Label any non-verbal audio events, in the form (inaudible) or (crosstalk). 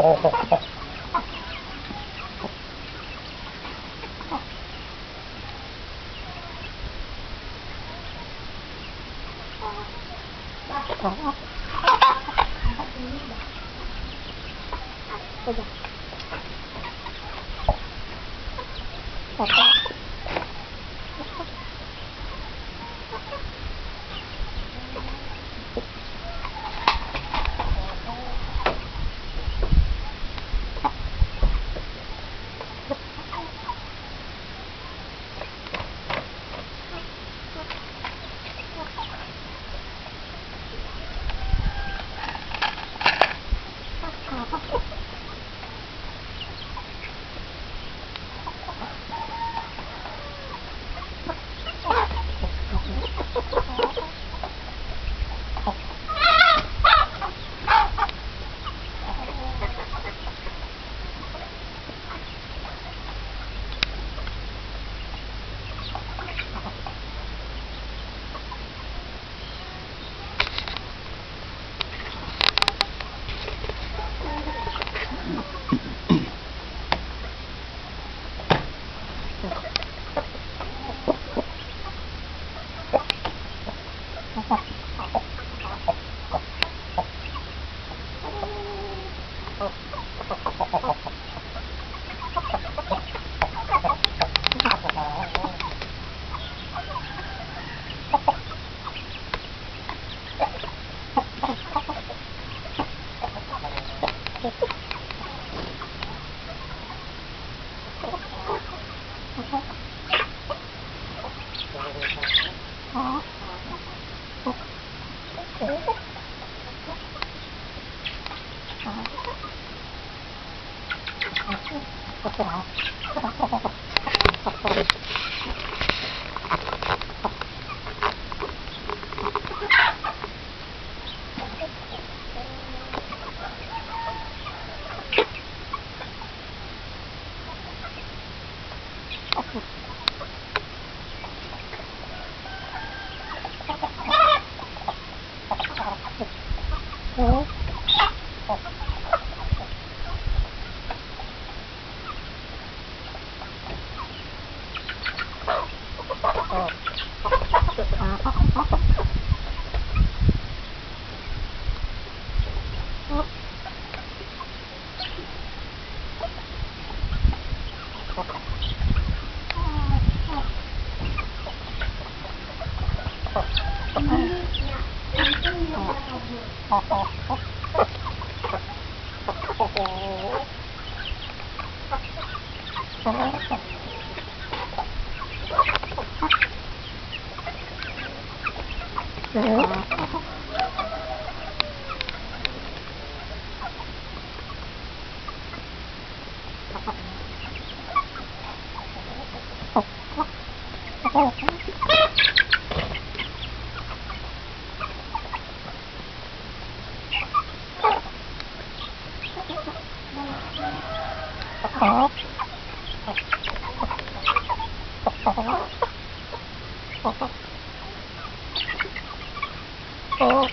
Oh. 好。啊，好啊，Oh. (laughs) Oh. Oh, したよ。Oh. Oh. Oh. Oh.